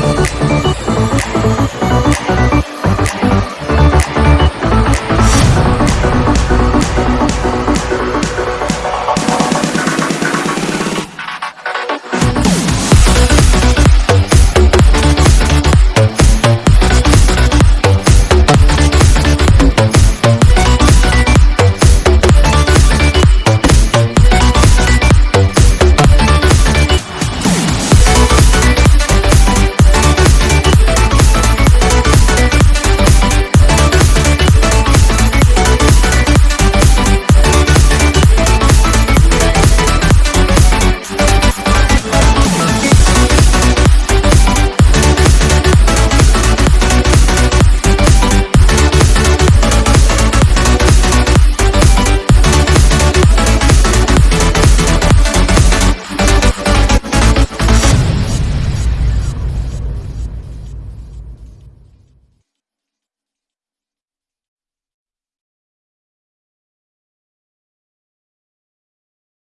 Thank